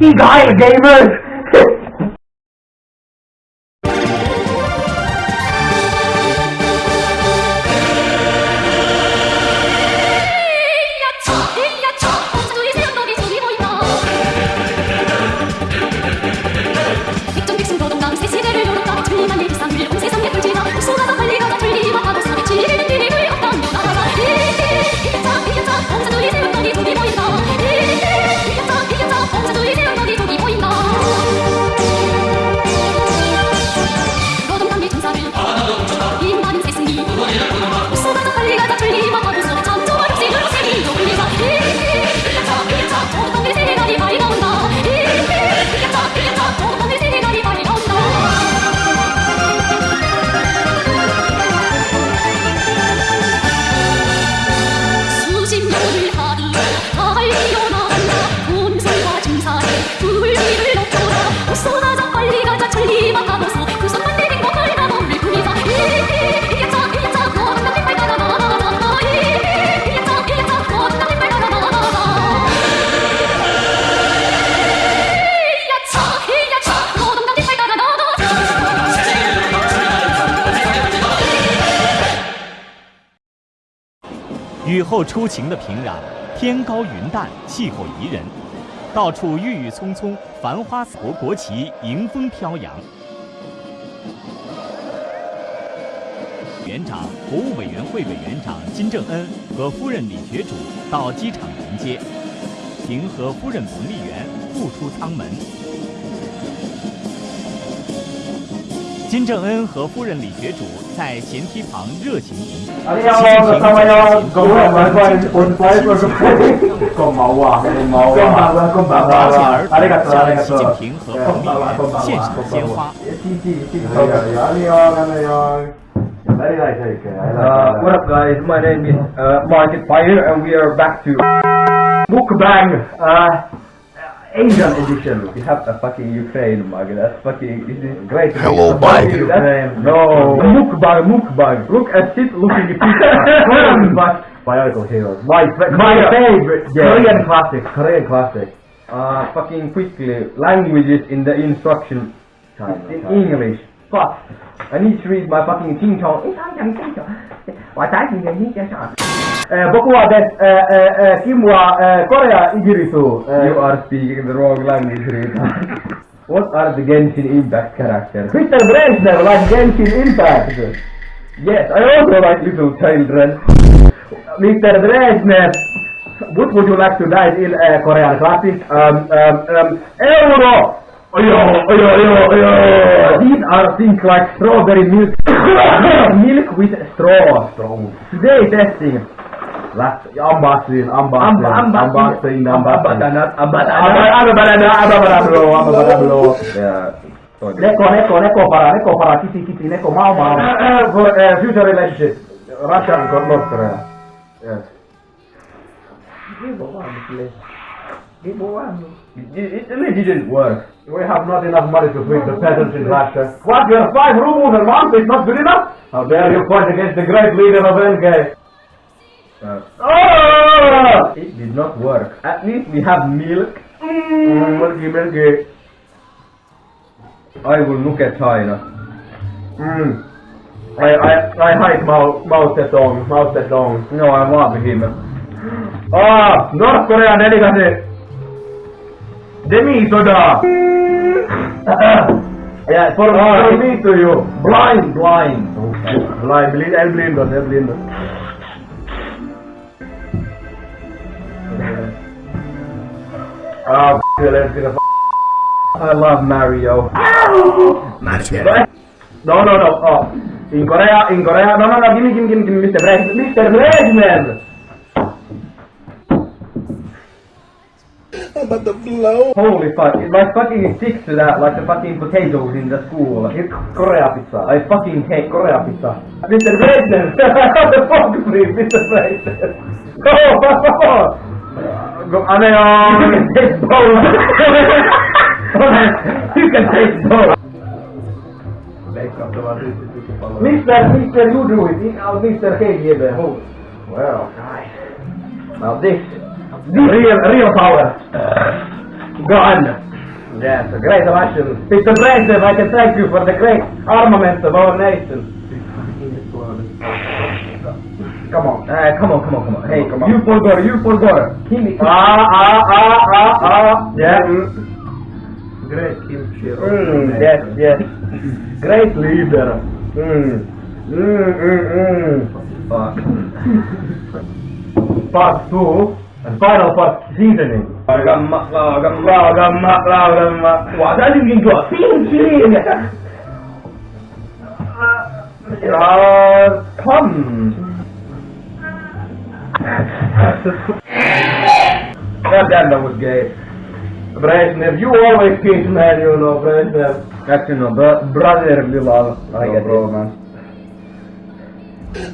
Sieg Heil Gamers! 雨后初晴的平壤，天高云淡，气候宜人，到处郁郁葱葱，繁花国国旗迎风飘扬。园长、国务委员会委员长金正恩和夫人李学主到机场迎接，平和夫人彭丽媛复出舱门。金正恩和夫人李雪主在舷梯旁热情迎接，习近平、金正恩、金正恩，朝鲜儿向习近平和奉命献上鲜花。Asian edition. We have a fucking Ukraine mug, that's fucking, this is great. Hello, that's- No, Mukbang, Mukbang. Look at it looking pizza. but Bionicle Heroes. My, My favorite game. Korean classic, Korean classic. uh, fucking quickly, languages in the instruction in English. Fuck. I need to read my fucking Ching Chong. Eh, Bokuwa des eh, eh, eh, Kimwa Korea Igirisu. eh, You are speaking the wrong language, Rita. what are the Genshin Impact characters? Mr. Brezhnev like Genshin Impact. Yes, I also like little children. Mr. Brezhnev, what would you like to dive in uh, Korean classic? Um, um, um, Euro! Oyo, oyo, oyo, oyo! these are things like strawberry milk, milk with straw. Today testing. Bro, abba, banana, bro. Yeah. sorry. Neko, neko, neko para, neko para, kiti, kiti, neko, mau, mau. For uh, future relationship, Russia and Korea. Yes. It, it really didn't work. We have not enough money to feed the peasants in Russia. What, your five rubles a month is not good enough? How dare you fight against the great leader of NK? Uh, Oh! it did not work. At least we have milk. Mm, milky, milky. I will look at China. Mm. I, I, I hate Mao, Mao Zedong, Mao Zedong. No, I love him. Ah, North Korean delicacy. Demi soda. yeah, for, for me to you. Blind, blind. Blind, blind, el blindo, el blindo. F- let's get a f- I love Mario. No, no, no. Oh, in Korea, in Korea. No, no, no. Give me, give me, give me, give me Mr. Brez, Mr. Brezhnev. Holy fuck, it like fucking sticks to that like the fucking potatoes in the school. It's Korea pizza. I fucking hate Korea pizza. Mr. Brezhnev. the fuck, please, Mr. Brezhnev. Go, go. Annyeong. taste both. you can taste both. Mr. Mr. You do it. Uh, Mr. KGB. Oh. Well, nice. Now this, this real, real power. Gun. Yes, a great Russian. Mr. Brezhnev, I can thank you for the great armament of our nation. Come on, uh, come on, come on, come on. Hey, Come on. you Polgor, you Polgor. Kimi. Ah, ah, ah, ah, ah. Yeah. Great kimchi. Mm, yes, yes. Great leader. Mm. Mm, mm, mm. Fuck. Part two. And final part seasoning. Laugamma, laugamma. Laugamma, laugamma. Guadagnimi tua pinci. Uh, come. Damn, that was gay. Brezhnev, you always kiss man, uh, you know, Brezhnev. That's you know, bro- brotherly love. I get it. bromance.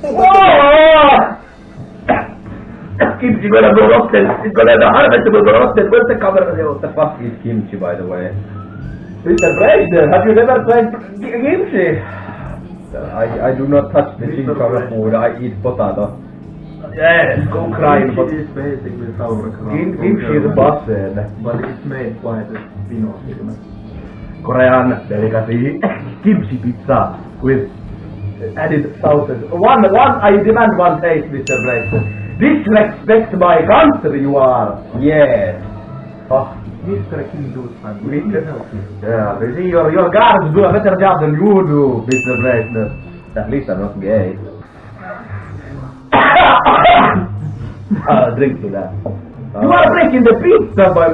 Oh! Kimchi gonna go rotten. It's gonna the harvest will go rotten. Where's the cover? What the fuck? Is kimchi, by the way. Mr. Brezhnev, uh, have you never tried kimchi? I, I do not touch the Mr. Shinkawa food. I eat potato. Yes, go crying, but Kimchi is basically sauerkraut. kim- kimchi is busted. But it's made by the Spinoza. Korean delicacy, kimchi pizza with added sauces. One, one, I demand one taste, Mr. Brezhnev. Disrespect my country, you are. Yes. Oh, Mr. Kim Dusman, We we can- can help you. yeah, you see, your, your guards do a better job than you do, Mr. Brezhnev. At least I'm not gay. Uh, drink to that. Uh, You are breaking the pizza by...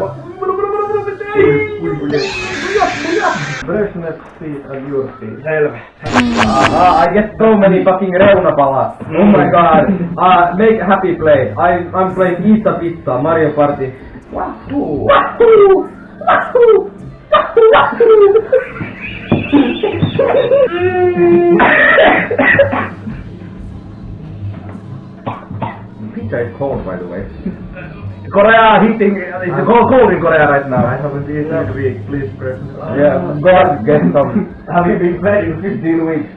Brezhnev feet and your feet. Uh, I get so many fucking reunapala. Oh my god. Uh, make a happy play. I, I'm playing Eat a Pizza, Mario Party. Wahoo! Wahoo! Wahoo! Wahoo! Pizza is cold, by the way. Korea heating, it's cold, cold in Korea right now. I haven't eaten in a week, please Brezhnev. Yeah, go on, get some. Have you been playing 15 weeks?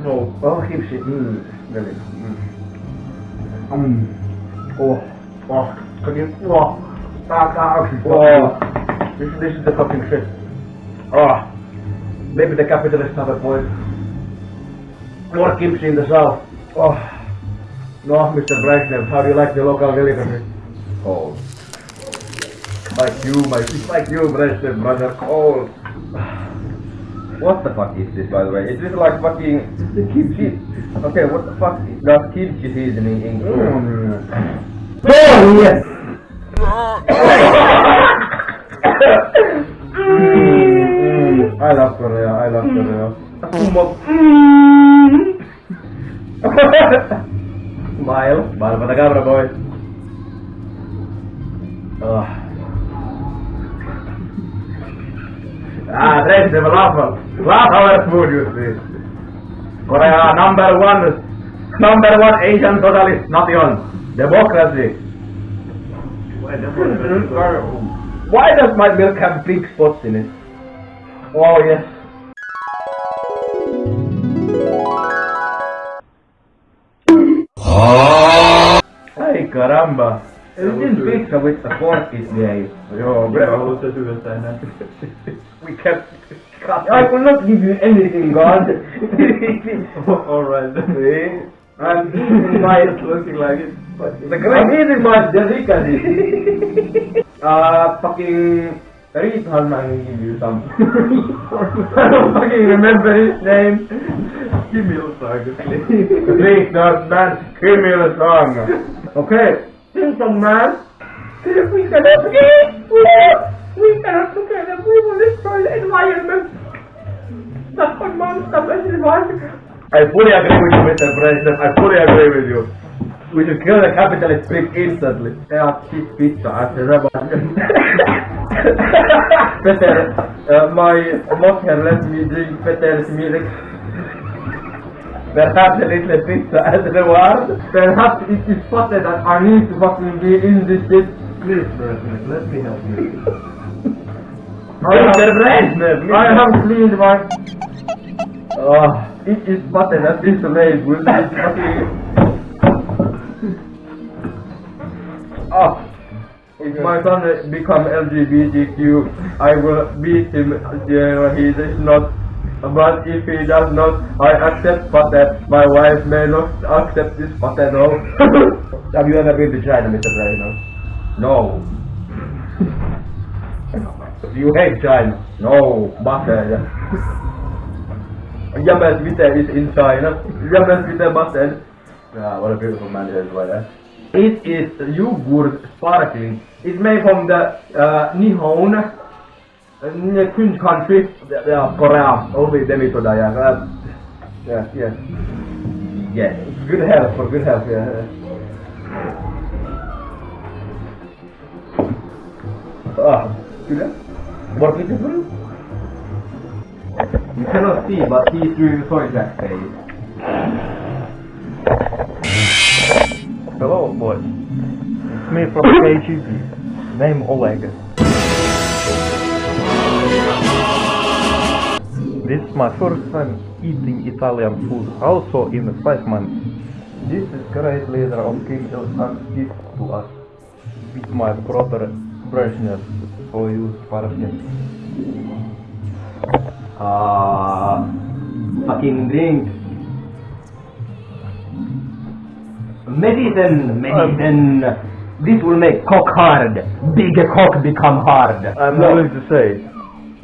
No. Oh, kimchi. Mm, really. Mm. Oh, oh, can you, oh, ah, ah, oh, this, this is the fucking shit. Oh, maybe the capitalists have a point. More kimchi in the south. Oh, no, Mr. Brezhnev, how do you like the local delicacy? Cold. Like you, my, like you, Brezhnev, brother, cold. What the fuck is this, by the way? Is this like fucking the kimchi? Okay, what the fuck does kimchi seasoning include? Mm. Oh, yes. Mm, I love Korea, I love Korea. Smile, smile for the camera, boys. Ugh. Ah, friends, they will laugh. Laugh food, you see. Korea, number one, number one Asian totalist nation. Democracy. Why does my milk have big spots in it? Oh, yes. Ay, caramba. This pizza with the fork is gay. Yo, bro. låter huvudet där. We kept I will not give you anything, God. Alright. See? I'm eating my... It's looking like it. But The I'm eating my delicacy. uh, fucking... Reed Hallman will give you some. I don't fucking remember his name. Give me the song. Okay, sing song man. We cannot get... We cannot together. We will destroy the environment. That's what monster I fully agree with you, Mr. President. I fully agree with you. We should kill the capitalist prick instantly. Ja, shit pizza, det var... Peter, uh, my mother let me drink Peter's milk. Perhaps a little pizza uh, as reward. Perhaps it is spotted that I need to fucking be in this shit. Please, let me help you. Mr. Brezhnev, I have cleaned my... Oh, it is spotted at this lake with this fucking... Oh, if my son become LGBTQ, I will beat him. You know, he is not. But if he does not, I accept patent. My wife may not accept this patent. No. Have you ever been to China, Mr. President? No. you hate China? No. But uh, Yamas Vita is in China. Yamas Vita Bastard. Ah, what a beautiful man it is, right there. It is yoghurt sparkling. It's made from the uh, Nihon uh, Kun country. Yeah, Korea. Only them is soda, yeah. Uh, yes, yes. It's good health, for good health, yeah. Ah, good. What beautiful? You cannot see, but he's doing the soy jack face. Hello, boys. It's me from KGB. Name Oleg. This is my first time eating Italian food, also in five months. This is great leader of Kim Il-sung gift to us with my brother Brezhnev for you, Spartan. Ah, fucking drink. Medicine, medicine. This will make cock hard. Big cock become hard. I'm No. willing to say,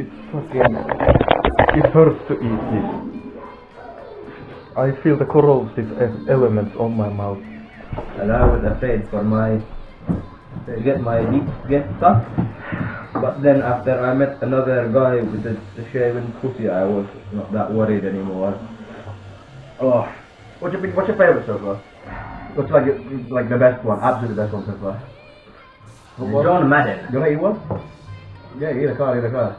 it's fucking, it hurts to eat this. I feel the corrosive elements on my mouth. And I was afraid for my to get my lips get stuck. But then after I met another guy with a, a shaven pussy, I was not that worried anymore. Oh, what's your what's your favorite so far? What's like like the best one, absolutely best one so far? John Madden. You wanna eat one? Yeah, eat a car, eat a car.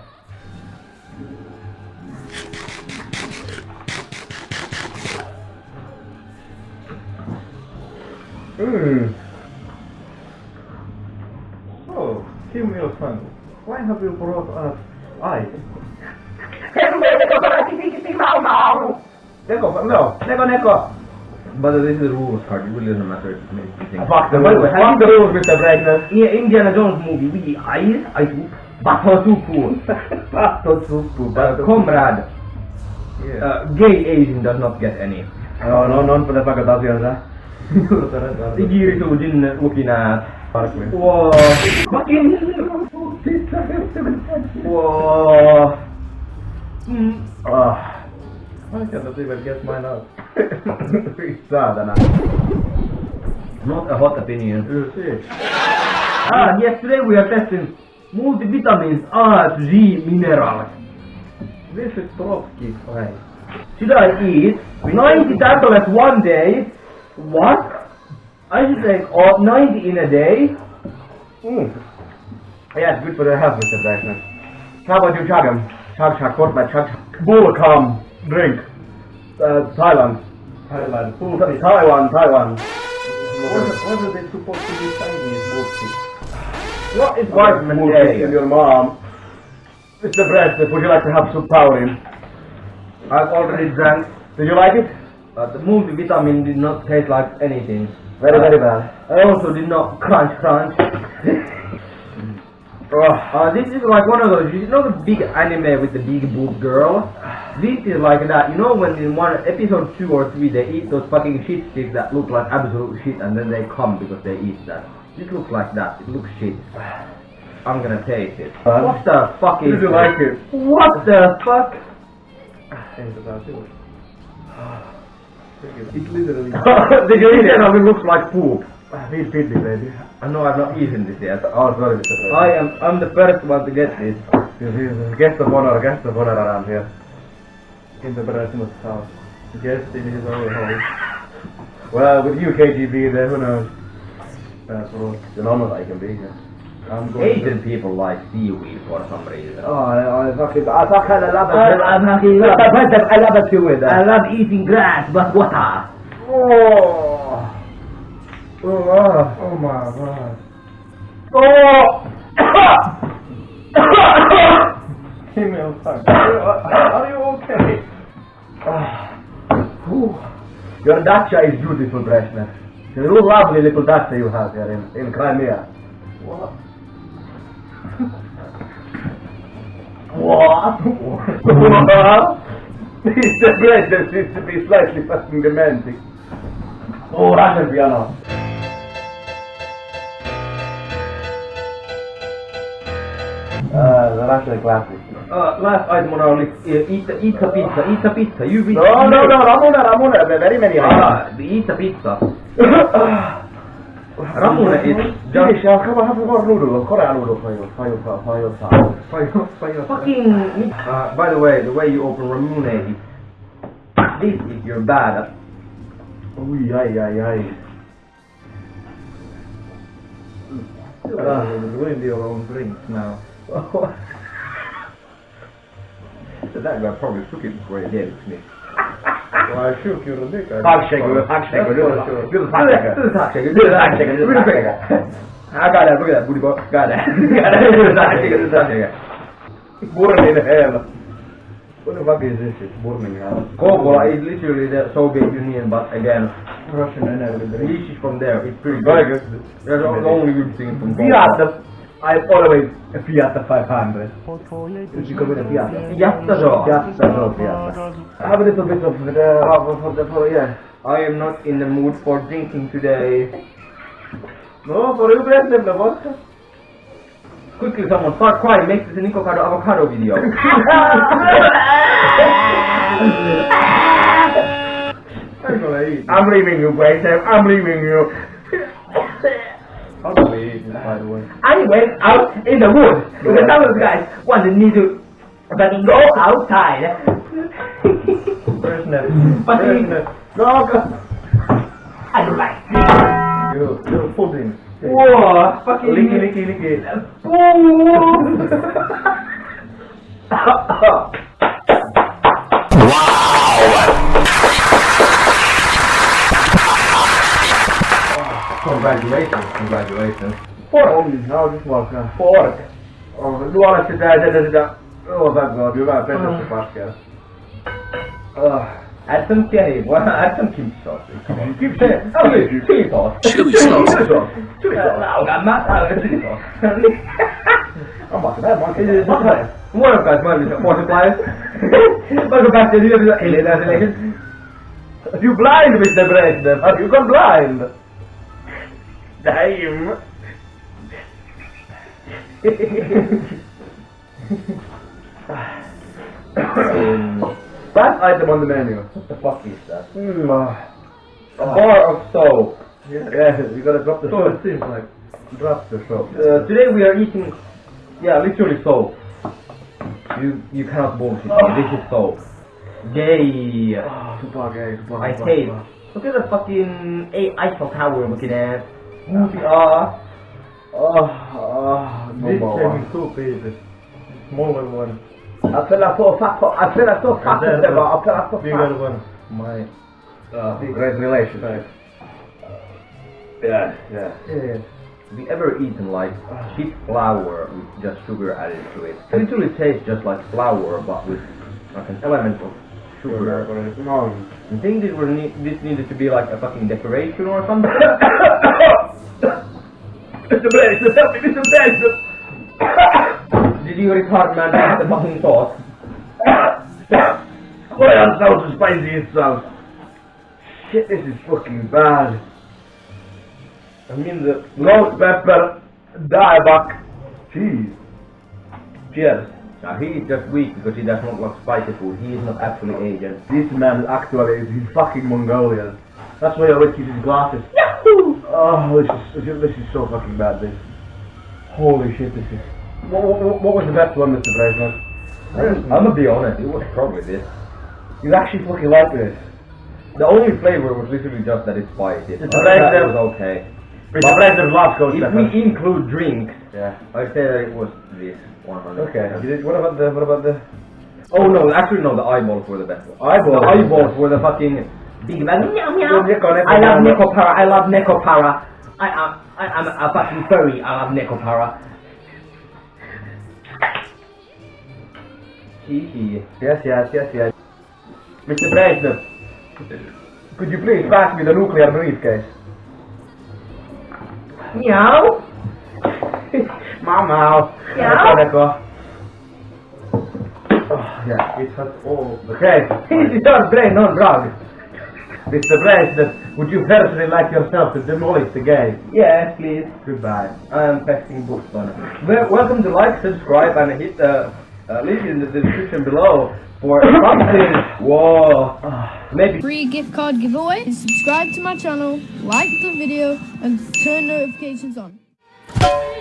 Mmm. Oh, Kim Il-sung, why have you brought us ice? Neko, no, Neko, Neko. But this is a rules card, it really doesn't matter if it makes you think. Fuck the rules. Fuck the rules, Mr. Brightness. In Indiana Jones movie, we ice, ice soup, bato soup, bato soup, but comrade, Yeah. uh, gay Asian does not get any. No, no, non för fuckat asiansa. Igiritu din lukina. Sparkling. Wow. Wow. Ah. I cannot even get mine out. Saatana. Not a hot opinion. Ah, yes, today we are testing multivitamins A to minerals. This is Trotsky. Right. Should I eat 90 tablets one day? What? I should take all 90 in a day? Mm. Yeah, it's good for the health, Mr. Brightness. How about you chug 'em? Chug, chug, put my chug. Bull come, drink. Uh, Thailand. Thailand. Th- Taiwan, Taiwan. What, what are they supposed to be Chinese bullshit? What is vitamin A in your mom? Mr. Brightness, would you like to have some power in? I've already drank, Did you like it? But the movie vitamin did not taste like anything. Very, very bad. I also did not crunch crunch. Uh, this is like one of those, you know the big anime with the big boob girl? This is like that, you know when in one episode 2 or 3 they eat those fucking shit sticks that look like absolute shit and then they come because they eat that. This looks like that, it looks shit. I'm gonna taste it. Huh? What the fuck is this? like it? What the fuck? It? It literally. Did you eat it? It looks like poop. Feed, feed me, baby. I know I've not eaten this yet. Oh, sorry, Mr. I am, I'm the first one to get this. Yes, he's a guest of honor, guest of honor around here. in the Brezhnev house. Guest in his own house. Well, with you, KGB, there, who knows? That's. You know what I can be. Yeah. I'm going Asian people like seaweed for some reason. Oh, I, I fucking, I fucking love it. I- I fucking love it. I love it too with I love eating grass, but water. Oh. Oh, ah. Oh my god. Kim Il-sung. Are you okay? Your dacha is beautiful, Brezhnev. It's a little lovely little dacha you have here in, in Crimea. What? What? Mr. Brezhnev seems to be slightly fucking demented. Oh, Russian piano. Uh, the Russian classic. Uh, last item on our list, uh, eat, eat a pizza, eat a pizza, you read No, no, no, Ramona, Ramona, there are very many items. Ah, eat a pizza. Ramona is just Finish, I'll come have more noodles. Korean noodles for you, for you, for you, for you, for you. fucking... Uh, by the way, the way you open Ramune. This is your bad. Ui, ai, ai, ai. Ah, ruined your own drinks now. that guy probably took it before he gave it Hell. What the fuck is this? It's. Coca-Cola is literally the Soviet Union, but again, Russian energy drink. this is from there, it's pretty Very good. That's the only good thing from Coca-Cola. I'm always a Fiat 500. Did you go with a Fiat? Jättebra! Fiat, no Fiat. I have a little bit of the, uh, for the, for, yeah. I am not in the mood for drinking today. No, for you, Brezhnev, the vodka. Quickly someone start crying, make this a Nico Cardo avocado video. I'm gonna eat. I'm leaving you, Brayson, I'm leaving you. I'm gonna by the way. I went out in the woods with some of the guys wanted me to but go outside. Brezhnev. But he- Brezhnev. No, go. I don't like You, you're pudding. Whoa, fucking Licky, licky, licky. Congratulations, congratulations. Pork. No, just walk. Pork. Oh, luola sitä ja sitä sitä. Oh, that god, hyvää pennusta paskia. Ah. Add some cherry, well, add some kimchi sauce. Come on. Kimchi. Chili, chili sauce. Chili sauce. Chili sauce. Chili sauce. No, I'm not out of chili sauce. I'm about to that one. It is not One of guys might be multipliers. Welcome back to the video. Congratulations. You blind, Mr. Brezhnev. Have you gone blind? Damn. Last item on the menu. What the fuck is that? Mm, uh, A bar of soap. yeah, you gotta drop the So soap. it seems like. Drop the soap. Uh, today we are eating, yeah, literally soap. You you cannot bullshit me. This is soap. Yay! Oh, super gay, super I super, hate. super. Look at the fucking A- Eiffel Tower we're looking at. Ah, Oh, oh, This number came one. in two. Smaller one, I feel like so fat, I feel like so fat, And then I feel like so bigger fat. one. My Uh, great relationship. Yes, yes. yeah. have you ever eaten like cheap flour with just sugar added to it? It literally tastes just like flour, but with like an element of sugar. No. You think this, were ne- this needed to be like a fucking decoration or something? Mr. Brezhnev, help me, Mr. Brezhnev! Did you retard man eat the fucking sauce? Why are so spicy and sauce? Shit, this is fucking bad. I mean the Ghost pepper, dieback, cheese. cheers. Now he is just weak because he does not like spicy food. He is not actually Asian. This man actually is he's fucking Mongolian. That's why he always keep his glasses. Oh, this is, this is so fucking bad. This. Holy shit, this is. What, what, what was the best one, Mr. Brezhnev? I'm gonna be honest, it was probably this. You actually fucking like this. The only flavor was literally just that it's spicy. It's Other that, it was okay. Brezhnev loves ghost If we include drinks, Yeah. I'd say that it was this 100. Okay. You did, what about the what about the Oh no, actually no, the eyeballs were the best one. eyeballs? The eyeballs were the fucking big man. Meow, meow. Your Nico, Nico, I love Nico. Nekopara. I love Nekopara. I am I am a fucking furry. I love Nekopara. Hee hee. Yes, yes, yes, yes. Mr. Brezhnev, could you please pass me the nuclear briefcase? Meow. Mama. Yeah? Nico. Yeah. It has all the Okay, this is your brain, not drug. Mr. President, would you personally like yourself to demolish the gate? Yes, please. Goodbye. I am texting Boston. Well, welcome to like, subscribe, and hit the uh, link in the description below for something. Whoa. Maybe free gift card giveaway and subscribe to my channel, like the video and turn notifications on. 아